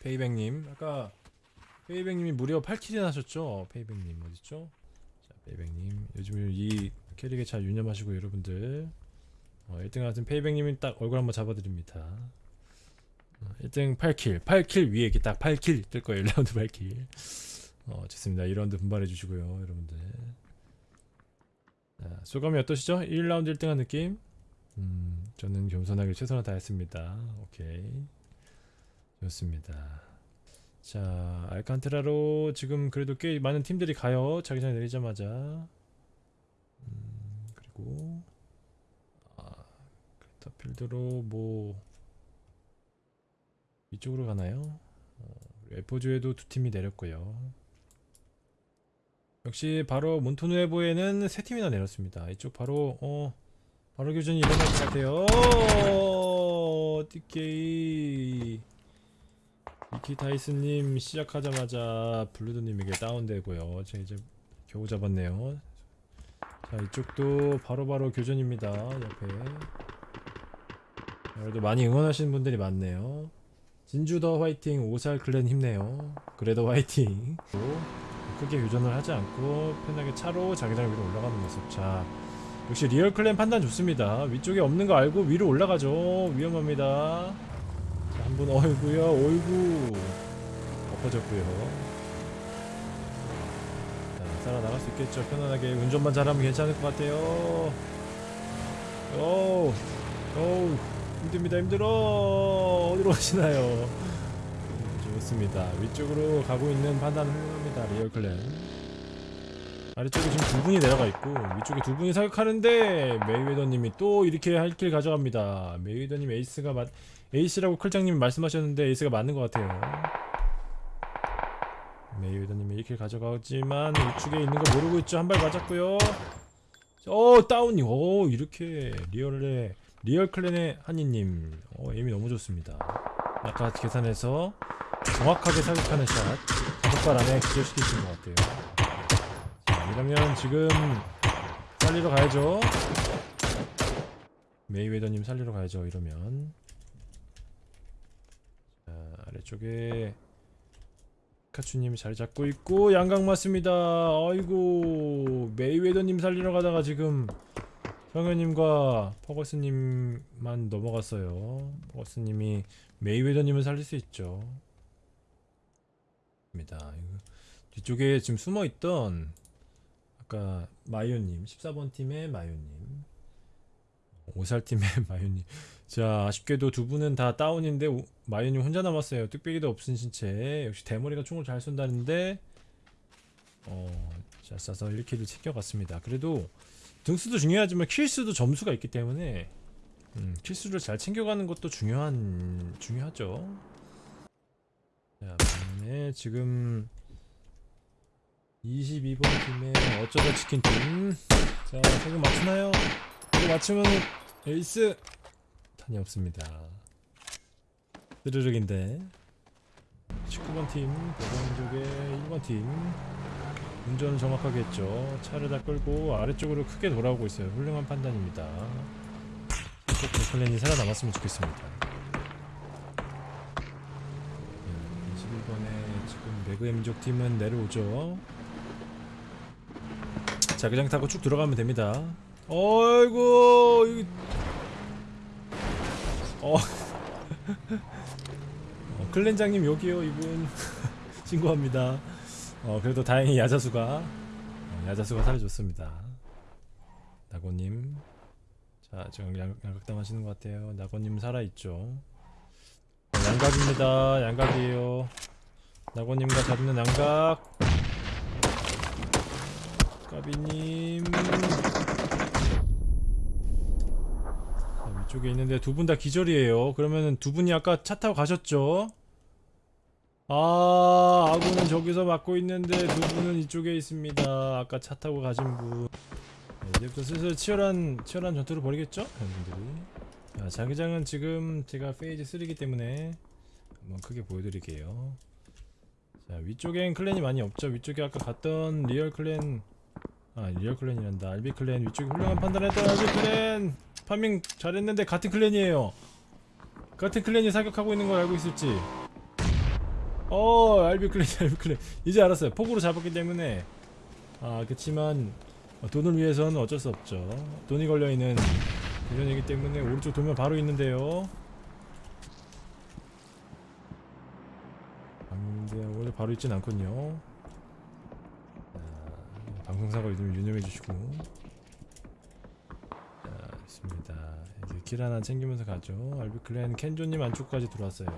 페이백님 아까 페이백님이 무려 8kill이나 하셨죠? 페이백님 어딨죠? 자 페이백님 요즘 이 캐릭에 잘 유념하시고 여러분들 어, 1등 같은 페이백님이 딱 얼굴 한번 잡아드립니다 어, 1등 8kill 8kill 위에 이렇게 딱 8kill 뜰 거예요 1라운드 8kill 어 좋습니다 2라운드 분발해 주시고요 여러분들 자, 소감이 어떠시죠? 1라운드 1등한 느낌? 음 저는 겸손하게 최선을 다했습니다 오케이 좋습니다. 자 알칸테라로 지금 그래도 꽤 많은 팀들이 가요. 자기장 내리자마자. 음, 그리고 아, 크리터필드로 뭐 이쪽으로 가나요? 어, 에포주에도 두 팀이 내렸고요. 역시 바로 몬토누에보에는 세 팀이나 내렸습니다. 이쪽 바로 어 바로 교전이 일어날 것 같아요. 어, DK 미키 타이스님 시작하자마자 블루드님에게 다운되고요. 제가 이제 겨우 잡았네요. 자 이쪽도 바로 바로 교전입니다. 옆에 그래도 많이 응원하시는 분들이 많네요. 진주 더 화이팅, 오살 클랜 힘내요. 그래도 화이팅. 또 크게 교전을 하지 않고 편하게 차로 자기장 위로 올라가는 모습. 자 역시 리얼 clan 판단 좋습니다. 위쪽에 없는 거 알고 위로 올라가죠. 위험합니다. 자, 한분 어이구요. 어이구. 엎어졌고요. 자 살아나갈 수 있겠죠. 편안하게 운전만 잘하면 괜찮을 것 같아요. 오우 오우 힘듭니다 힘들어. 어디로 가시나요? 음, 좋습니다. 위쪽으로 가고 있는 판단은 훌륭합니다. 리얼 clan 아래쪽에 지금 두 분이 내려가 있고 위쪽에 두 분이 사격하는데 메이웨더님이 또 이렇게 한 kill 가져갑니다. 메이웨더님 에이스가 맞 에이스라고 클장님이 말씀하셨는데 에이스가 맞는 것 같아요. 메이웨더님이 이렇게 가져가지만 우측에 있는 거 모르고 있죠. 한 발 맞았고요. 어 다운이 오 이렇게 리얼의 리얼 clan의 한이님. 어 aim이 너무 좋습니다. 아까 계산해서 정확하게 사격하는 샷 다섯 발 안에 기절시키신 것 같아요. 자 이러면 지금 살리러 가야죠 메이웨더님 살리러 가야죠 이러면 자, 아래쪽에 카츄님이 자리 잡고 있고 양각 맞습니다. 아이고 메이웨더님 살리러 가다가 지금 성현님과 퍼거스님만 넘어갔어요. 퍼거스님이 메이웨더님을 살릴 수 있죠. 입니다. 뒤쪽에 지금 숨어 있던 아까 마요님 14번 팀의 마요님 오살 팀의 마요님. 자 아쉽게도 두 분은 다 다운인데 오- 마유님 혼자 남았어요. 뚝배기도 없은 신체. 역시 대머리가 총을 잘 쏜다는데 어잘 쏴서 1킬을 챙겨갔습니다. 그래도 등수도 중요하지만 킬수도 점수가 있기 때문에 음, 킬수를 잘 챙겨가는 것도 중요한 중요하죠. 자 반면에 지금 22번 팀의 어쩌다 치킨 팀자 세금 맞추나요? 이거 맞추면 에이스 탄이 없습니다. 스르륵인데 19번 팀 대전 쪽에 1번 팀 운전을 정확하게 했죠. 차를 다 끌고 아래쪽으로 크게 돌아오고 있어요. 훌륭한 판단입니다. 꼭 클랜이 살아남았으면 좋겠습니다. 21번에 지금 매그의 민족 팀은 내려오죠. 자기장 타고 쭉 들어가면 됩니다. 어이구 이 어. 어, 클렌장님 여기요 이분 신고합니다. 어 그래도 다행히 야자수가 어, 야자수가 살려줬습니다. 나고님 자 지금 양, 양각당 하시는 것 같아요. 나고님 살아있죠. 어, 양각입니다. 양각이에요. 나고님과 잡는 양각. 까비님. 자, 위쪽에 있는데 두 분 다 기절이에요. 그러면은 두 분이 아까 차 타고 가셨죠? 아 아군은 저기서 막고 있는데 두 분은 이쪽에 있습니다. 아까 차 타고 가신 분. 네, 이제부터 슬슬 치열한 치열한 전투를 벌이겠죠? 여러분들이. 자, 자기장은 지금 제가 페이지 3이기 때문에 한번 크게 보여드릴게요. 자 위쪽엔 clan이 많이 없죠. 위쪽에 아까 갔던 리얼 clan 아 리얼 clan이란다. 알비 clan 위쪽에 훌륭한 판단했던 알비 clan. farming 잘했는데 같은 clan이에요. 같은 clan이 사격하고 있는 걸 알고 있을지. 어 알비 clan 알비 clan. 이제 알았어요. 폭으로 잡았기 때문에. 아 그치만 돈을 위해서는 어쩔 수 없죠. 돈이 걸려있는 도전이기 때문에 오른쪽 돌면 바로 있는데요. 아, 근데 원래 바로 있진 않군요. 자, 방송사고 이름 유념해 주시고. 자 있습니다. 이제 길 하나 챙기면서 가죠. 알비 클랜 켄조님 안쪽까지 들어왔어요.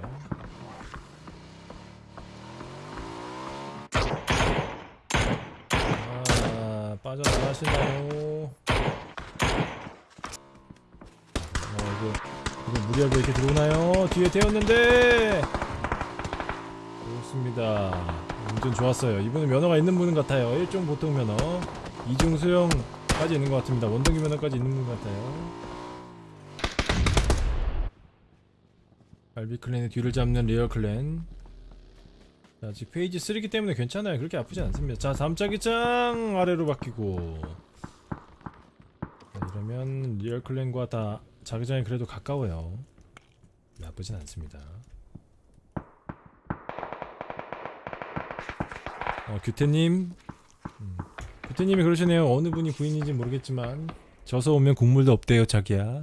아 빠져나가시나요? 어 이거 이거 무리하게 이렇게 들어오나요? 뒤에 태웠는데! 좋습니다 운전 좋았어요 이분은 면허가 있는 분 같아요 1종 보통 면허 2종 소형까지 있는 것 같습니다 원동기 면허까지 있는 분 같아요 알비 clan의 뒤를 잡는 리얼 clan 자, 아직 phase 3이기 때문에 괜찮아요. 그렇게 아프지 않습니다. 자, 다음 자기장 아래로 바뀌고. 자, 이러면 리얼 clan과 다 자기장이 그래도 가까워요. 나쁘진 않습니다. 어, 규태님. 음, 규태님이 그러시네요. 어느 분이 부인인지 모르겠지만 져서 오면 국물도 없대요, 자기야.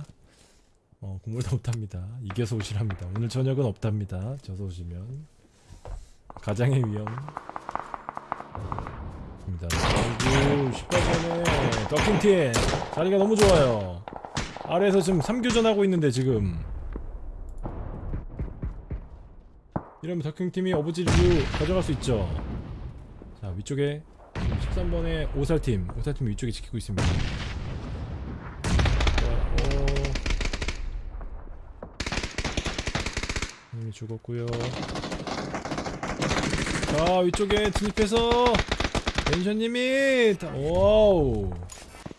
어, 국물도 없답니다. 이겨서 오시랍니다. 오늘 저녁은 없답니다. 져서 오시면. 가장의 위엄. 입니다. 아이고 18번에 더킹팀 자리가 너무 좋아요. 아래에서 지금 3교전 하고 있는데 지금 이러면 더킹팀이 어부지리로 가져갈 수 있죠. 자 위쪽에 13번에 오살팀 오살팀 위쪽에 지키고 있습니다. 어, 어. 이미 죽었고요. 자 위쪽에 진입해서 멘션님이 다- wow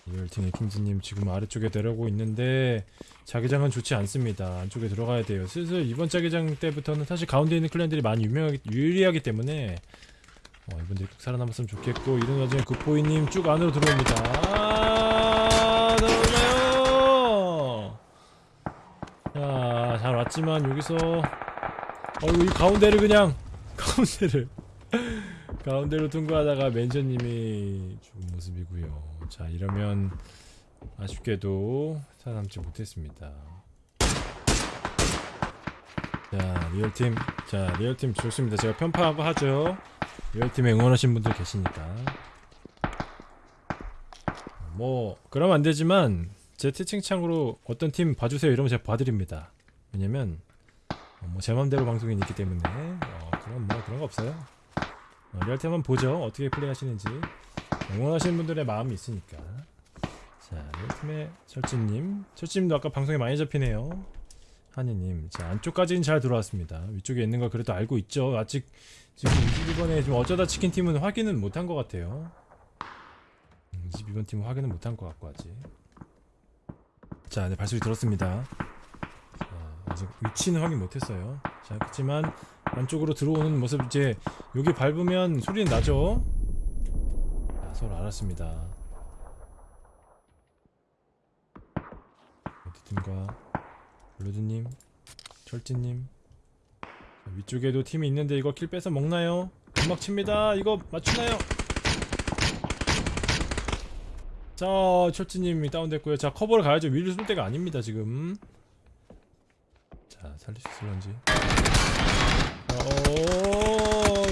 리얼팀의 킹즈님 지금 아래쪽에 내려오고 있는데 자기장은 좋지 않습니다 안쪽에 들어가야 돼요 슬슬 이번 자기장 때부터는 사실 가운데 있는 clan들이 많이 유명하기 유리하기 때문에 어, 이분들이 꼭 살아남았으면 좋겠고 이런 와중에 굿보이님 쭉 안으로 들어옵니다 아 들어오나요 자 잘 왔지만 여기서 어이 가운데를 그냥 가운데를 가운데로 통과하다가 멘션님이 죽은 모습이고요. 자 이러면 아쉽게도 살아남지 못했습니다. 자 리얼팀 자 리얼팀 좋습니다. 제가 편파하고 하죠. 리얼팀에 응원하신 분들 계시니까 뭐 그러면 안 되지만 제 채팅창으로 어떤 팀 봐주세요 이러면 제가 봐드립니다. 왜냐면 어, 뭐제 맘대로 방송이 있기 때문에 어, 그런 뭐 그런 거 없어요. 어, 리얼템 한번 보죠. 어떻게 플레이하시는지 응원하시는 분들의 마음이 있으니까. 자, 리얼템의 철진님, 철진님도 아까 방송에 많이 잡히네요. 한이님, 자 안쪽까지는 잘 들어왔습니다. 위쪽에 있는 거 그래도 알고 있죠. 아직 지금 22번에 좀 어쩌다 치킨 팀은 확인은 못한 것 같아요. 22번 팀은 확인은 못한 것 같고 아직. 자, 네 발소리 들었습니다. 자, 아직 위치는 확인 못했어요. 자, 그렇지만 안쪽으로 들어오는 모습 이제 여기 밟으면 소리는 나죠? 자, 서로 알았습니다. 어디든가 블루드님, 철진님 자, 위쪽에도 팀이 있는데 이거 킬 뺏어 먹나요? 금막 칩니다. 이거 맞추나요? 자, 철진님이 다운됐고요. 자, 커버를 가야죠. 위를 쏠 때가 아닙니다 지금. 자, 살릴 수 있을런지. 어,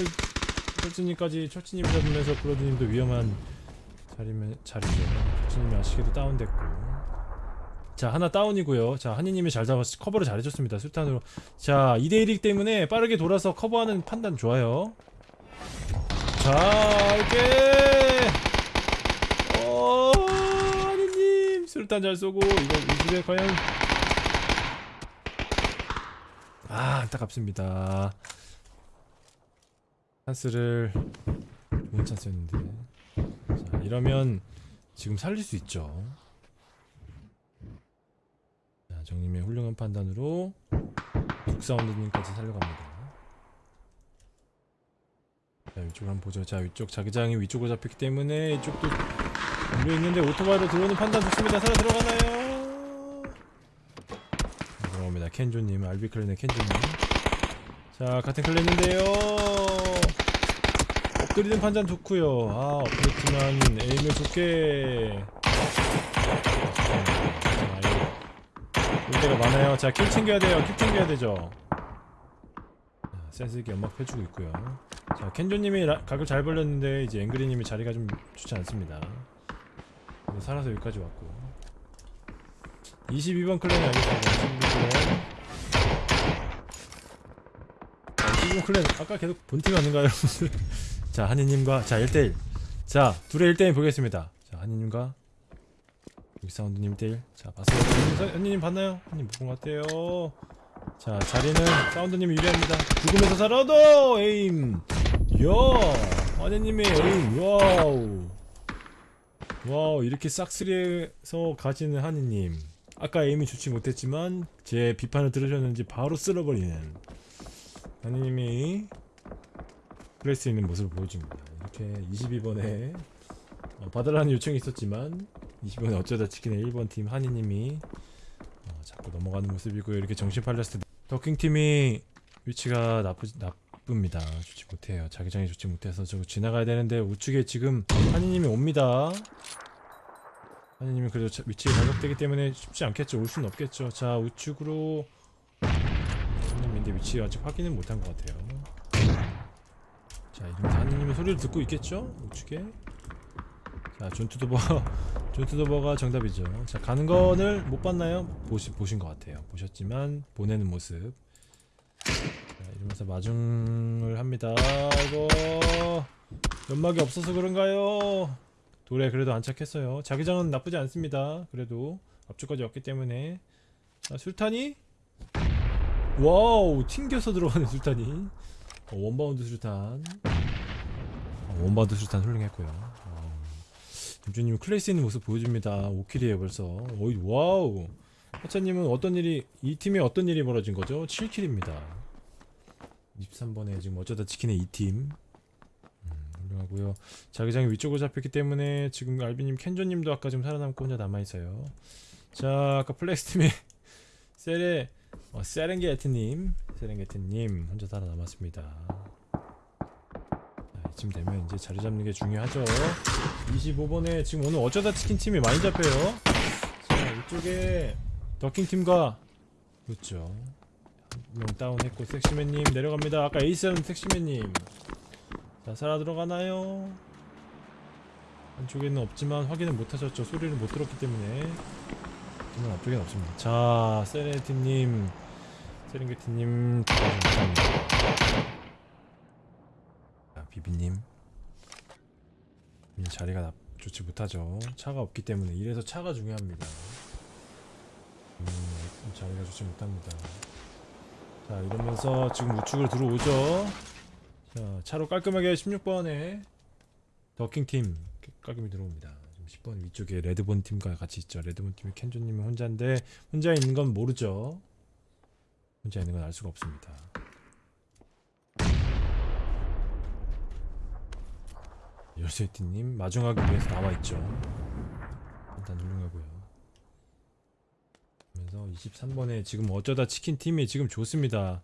철진님까지 철진님 잡으면서 브로드님도 위험한 자리면 자리죠. 철진님이 아쉽게도 다운됐고. 자 하나 다운이고요. 자 한이님이 잘 잡았 커버를 잘 해줬습니다. 술탄으로. 자 2대1이기 때문에 빠르게 돌아서 커버하는 판단 좋아요. 자 이렇게 어 한이님 술탄 잘 쏘고 이거 이 집에 과연 아 안타깝습니다. 찬스를 좋은 찬스였는데 자 이러면 지금 살릴 수 있죠 자 정님의 훌륭한 판단으로 북사운드님까지 살려갑니다. 자 위쪽을 한번 보죠. 자 위쪽 자기장이 위쪽으로 잡혔기 때문에 이쪽도 열려있는데 오토바이로 들어오는 판단 좋습니다. 살아 들어가나요? 들어갑니다. 켄조님 알비클랜의 켄조님. 자 같은 클랜인데요. 엎드리는 판단 좋고요. 아 엎드렸지만 에임을 좋게 때가 많아요. 자 kill 챙겨야 돼요. kill 챙겨야 되죠. 자, 센스있게 연막 펴주고 있고요. 자 켄조님이 라- 각을 잘 벌렸는데 이제 앵그리님이 자리가 좀 좋지 않습니다. 살아서 여기까지 왔고. 22번 clan이 알겠습니다. 22clan 22번 clan 아까 계속 본팀 아닌가요? 여러분들 자 한이님과 자 1대1 자 둘의 1대1 보겠습니다. 자 한이님과 여기 사운드님 1대1 자 봤어요 한이님 봤나요? 한이님 본것 같아요. 자 자리는 사운드님이 유리합니다. 죽으면서 살아도 aim! 야 한이님의 aim! wow! wow 이렇게 싹쓸이해서 가지는 한이님. 아까 aim이 좋지 못했지만 제 비판을 들으셨는지 바로 쓸어버리는 그럴 수 있는 모습을 보여줍니다. 이렇게 22번에 어, 받으라는 요청이 있었지만 20번에 어쩌다 치킨의 1번 팀 한이님이 어, 자꾸 넘어가는 모습이고 이렇게 정신 팔렸을 때. 더킹팀이 위치가 나쁘, 나쁩니다. 좋지 못해요. 자기장이 좋지 못해서 저거 지나가야 되는데 우측에 지금 한이님이 옵니다. 한이님이 그래도 자- 위치가 가격되기 때문에 쉽지 않겠죠. 올 수는 없겠죠. 자 우측으로 한이님인데 위치 아직 확인은 못한 것 같아요. 자 이러면서 한이님의 소리를 듣고 있겠죠? 우측에? 자 존투도버 존투도버가 정답이죠. 자 가는 거를 못 봤나요? 보시, 보신 것 같아요. 보셨지만 보내는 모습. 자 이러면서 마중을 합니다. 아이고 연막이 없어서 그런가요? 돌에 그래도 안착했어요. 자기장은 나쁘지 않습니다. 그래도 앞쪽까지 왔기 때문에. 자 술탄이? wow 튕겨서 들어가는 수류탄이. 어, 원바운드 수류탄. 어, 원바운드 수류탄 훌륭했고요 어, 김주님 클래스 있는 모습 보여줍니다. 5kill이에요 벌써. 어이 wow. 하차님은 어떤 일이 이 팀에 어떤 일이 벌어진 거죠? 7kill입니다. 23번에 지금 어쩌다 치킨의 2팀. 음, 훌륭하고요. 자기장이 위쪽으로 잡혔기 때문에 지금 알비님 켄조님도 아까 지금 살아남고 혼자 남아있어요. 자 아까 플렉스팀의 세레 어, 세렝게티님 세렝게티님 혼자 살아남았습니다. 자, 이쯤 되면 이제 자리 잡는 게 중요하죠. 25번에 지금 오늘 어쩌다 치킨 팀이 많이 잡혀요? 자 이쪽에 더킹팀과 그렇죠. 한 명 다운했고 섹시맨님 내려갑니다. 아까 에이스는 섹시맨님. 자 살아 들어가나요? 안쪽에는 없지만 확인은 못하셨죠. 소리를 못 들었기 때문에. 정말 앞쪽에는 없습니다. 자 세레티님 세렝게티님. 감사합니다 자 비비님. 이 자리가 나, 좋지 못하죠. 차가 없기 때문에 이래서 차가 중요합니다. 음, 자리가 좋지 못합니다. 자 이러면서 지금 우측으로 들어오죠. 자 차로 깔끔하게 16번에 더킹팀 깔끔히 들어옵니다. 지금 10번 위쪽에 레드본 팀과 같이 있죠. 레드본 팀이 켄조님이 혼자인데 혼자 있는 건 모르죠. 혼자 있는 건 알 수가 없습니다 열쇠띠님 마중하기 위해서 나와있죠. 일단 훌륭하고요. 그러면서 23번에 지금 어쩌다 치킨팀이 지금 좋습니다.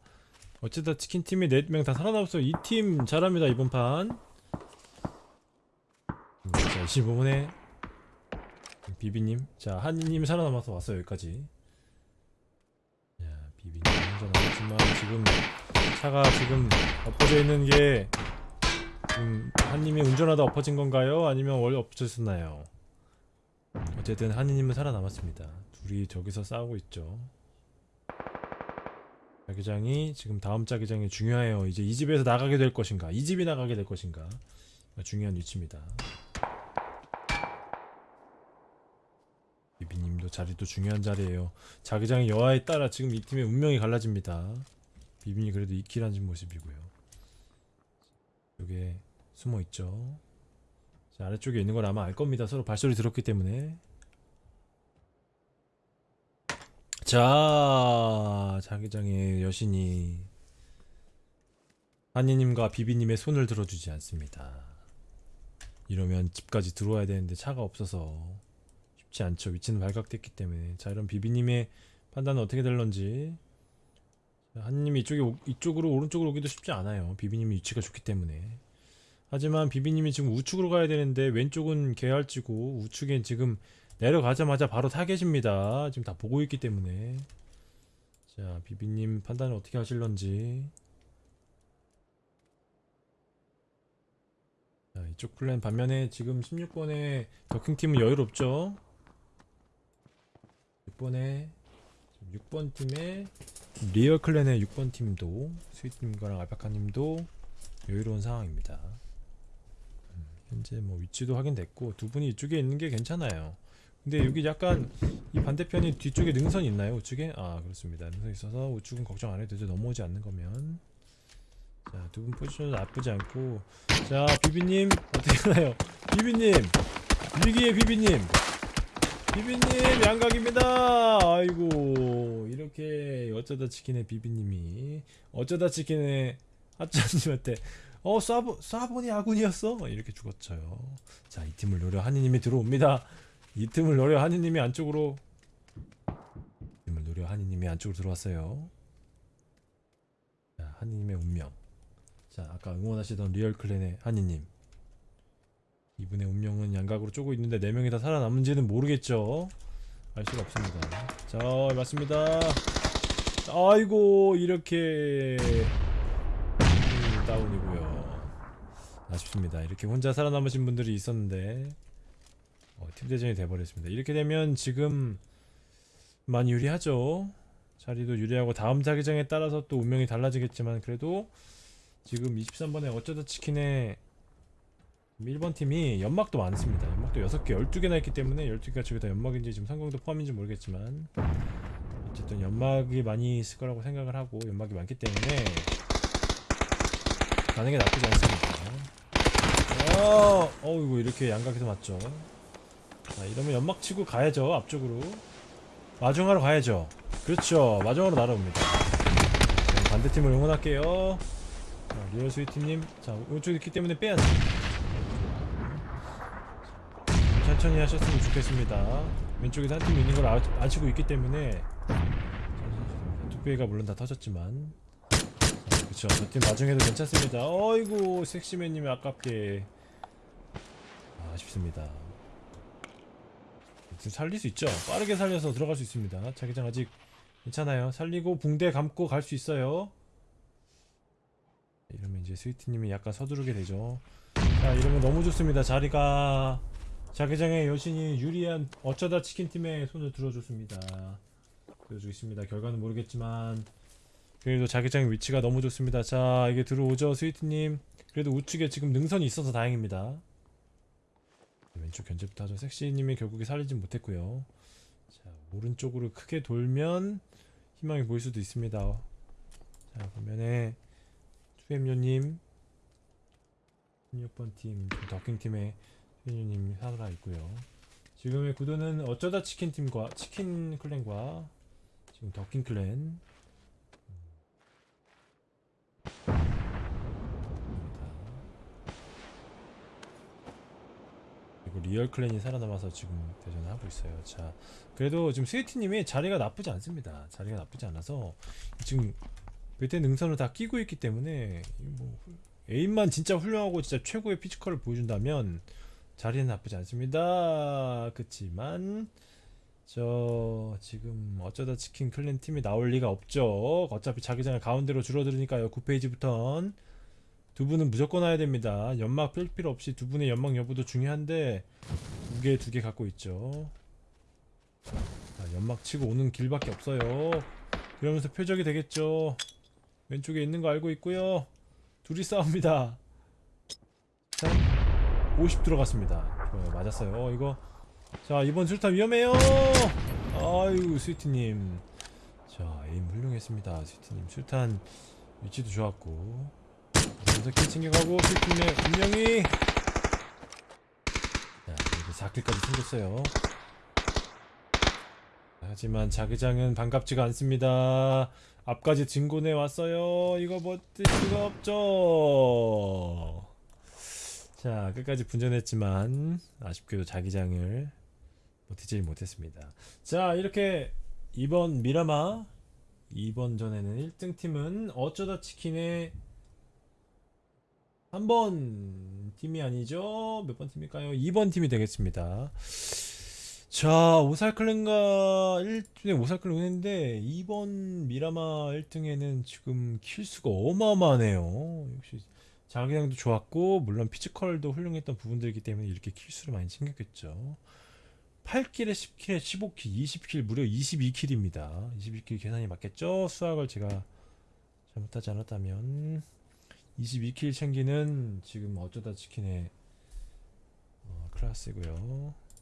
어쩌다 치킨팀이 4명 다 살아남았어요. 이 팀 잘합니다 이번 판. 음, 자 25번에 비비님. 자 한이님 살아남아서 왔어요 여기까지. 자 비비님 혼자 남았지만 지금 차가 지금 엎어져 있는 게 지금 한님이 운전하다 엎어진 건가요? 아니면 원래 엎어졌나요? 어쨌든 한이님은 살아남았습니다. 둘이 저기서 싸우고 있죠. 자기장이 지금 다음 자기장이 중요해요. 이제 이 집에서 나가게 될 것인가, 이 집이 나가게 될 것인가 중요한 위치입니다. 비비님도 자리도 중요한 자리예요. 자기장의 여하에 따라 지금 이 팀의 운명이 갈라집니다. 비빈이 그래도 이킬한 모습이고요. 여기에 숨어 있죠. 자, 아래쪽에 있는 걸 아마 알 겁니다. 서로 발소리 들었기 때문에. 자, 자기장의 여신이 한이님과 비비님의 손을 들어주지 않습니다. 이러면 집까지 들어와야 되는데 차가 없어서 쉽지 않죠. 위치는 발각됐기 때문에. 자, 이런 비비님의 판단은 어떻게 될런지 한님이 이쪽에 오- 이쪽으로 오른쪽으로 오기도 쉽지 않아요. 비비님이 위치가 좋기 때문에. 하지만 비비님이 지금 우측으로 가야 되는데 왼쪽은 계열지고 우측엔 지금 내려가자마자 바로 타겟입니다. 지금 다 보고 있기 때문에. 자, 비비님 판단을 어떻게 하실런지. 자, 이쪽 플랜 반면에 지금 16번에 더킹팀은 여유롭죠. 6번에 6번 팀의 리얼 clan의 6번 팀도 스윗님과랑 알파카님도 여유로운 상황입니다. 음, 현재 뭐 위치도 확인됐고 두 분이 이쪽에 있는 게 괜찮아요. 근데 여기 약간 이 반대편이 뒤쪽에 능선이 있나요? 우측에? 아 그렇습니다. 능선 이 있어서 우측은 걱정 안 해도 되죠. 넘어오지 않는 거면. 자 두 분 포지션도 나쁘지 않고 자 비비님 어떻게 하나요? 비비님 위기의 비비님 비비님 양각입니다. 아이고 이렇게 어쩌다 치킨의 비비님이 어쩌다 치킨의 하차님한테 어 쏴보 쏴보니 아군이었어 이렇게 죽었죠. 자 이 틈을 노려 한이님이 들어옵니다. 이 틈을 노려 한이님이 안쪽으로 이 틈을 노려 한이님이 안쪽으로 들어왔어요. 자 한이님의 운명. 자 아까 응원하시던 리얼 clan의 한이님. 이분의 운명은 양각으로 쪼고 있는데 네 명이 다 살아남은지는 모르겠죠. 알 수가 없습니다. 자 맞습니다. 아이고 이렇게 음, 다운이고요. 아쉽습니다. 이렇게 혼자 살아남으신 분들이 있었는데 어, 팀대전이 돼버렸습니다. 이렇게 되면 지금 많이 유리하죠. 자리도 유리하고 다음 자기장에 따라서 또 운명이 달라지겠지만 그래도 지금 23번에 어쩌다 치킨의 1번 팀이 연막도 많습니다. 연막도 6개, 12개나 있기 때문에 12개가 저기 다 연막인지 지금 성공도 포함인지 모르겠지만 어쨌든 연막이 많이 있을 거라고 생각을 하고 연막이 많기 때문에 가는 게 나쁘지 않습니다. 어, 어이구 이렇게 양각에서 맞죠. 자, 이러면 연막 치고 가야죠 앞쪽으로. 마중하러 가야죠. 그렇죠. 마중하러 날아옵니다. 자, 반대팀을 응원할게요. 자, 리얼 스위트님, 자 오른쪽에 있기 때문에 빼야지. 천천히 하셨으면 좋겠습니다. 왼쪽에서 한팀 있는 걸 아, 아시고 있기 때문에 뚝배기가 물론 다 터졌지만. 자, 그쵸 저팀 나중에도 괜찮습니다. 어이구 섹시맨님이 아깝게. 아, 아쉽습니다. 지금 살릴 수 있죠? 빠르게 살려서 들어갈 수 있습니다. 자기장 아직 괜찮아요. 살리고 붕대 감고 갈 수 있어요. 이러면 이제 스위트님이 약간 서두르게 되죠. 자 이러면 너무 좋습니다. 자리가 자기장의 여신이 유리한 어쩌다 치킨팀의 손을 들어줬습니다. 보여주고 있습니다. 결과는 모르겠지만 그래도 자기장의 위치가 너무 좋습니다. 자 이게 들어오죠 스위트님. 그래도 우측에 지금 능선이 있어서 다행입니다. 왼쪽 견제부터 하죠. 섹시님이 결국에 살리진 못했고요. 자 오른쪽으로 크게 돌면 희망이 보일 수도 있습니다. 자 보면은 투엠요님 16번 팀 더킹팀의 투엠요님 살아 있고요 지금의 구도는 어쩌다 치킨팀과 치킨 clan과 지금 더킹 clan 그리고 리얼 clan이 살아남아서 지금 대전을 하고 있어요. 자, 그래도 지금 스위트님이 자리가 나쁘지 않습니다. 자리가 나쁘지 않아서 지금 베테 능선을 다 끼고 있기 때문에 이뭐 aim만 진짜 훌륭하고 진짜 최고의 physical을 보여준다면 자리는 나쁘지 않습니다. 그치만 저 지금 어쩌다 치킨 clan 팀이 나올 리가 없죠. 어차피 자기장을 가운데로 줄어들으니까요. 9phase부턴 두 분은 무조건 와야 됩니다. 연막 뺄 필요 없이 두 분의 연막 여부도 중요한데 두 개 두 개 갖고 있죠. 자, 연막 치고 오는 길밖에 없어요. 그러면서 표적이 되겠죠. 왼쪽에 있는 거 알고 있고요. 둘이 싸웁니다. 자, 50 들어갔습니다. 좋아요, 맞았어요. 어, 이거 자 이번 술탄 위험해요. 아유 스위트님. 자 에임 훌륭했습니다. 스위트님 술탄 위치도 좋았고 먼저 킬 챙겨가고 스위트님의 운명이 자 이제 4킬까지 챙겼어요. 하지만 자기장은 반갑지가 않습니다. 앞까지 진군해 왔어요. 이거 버틸 수가 없죠. 자 끝까지 분전했지만 아쉽게도 자기장을 버티지 못했습니다. 자 이렇게 이번 미라마 이번 전에는 1등 팀은 어쩌다 치킨의 3번 팀이 아니죠? 몇 번 팀일까요? 2번 팀이 되겠습니다. 자, 오살clan가 1등에 오살clan 했는데 2번 미라마 1등에는 지금 kill수가 어마어마하네요. 역시 자기장도 좋았고 물론 physical도 훌륭했던 부분들이기 때문에 이렇게 kill수를 많이 챙겼겠죠. 8킬에 10킬에 15킬, 20킬 무려 22킬입니다. 22킬 계산이 맞겠죠? 수학을 제가 잘못하지 않았다면 22킬 챙기는 지금 어쩌다 치킨의 어, 클래스고요.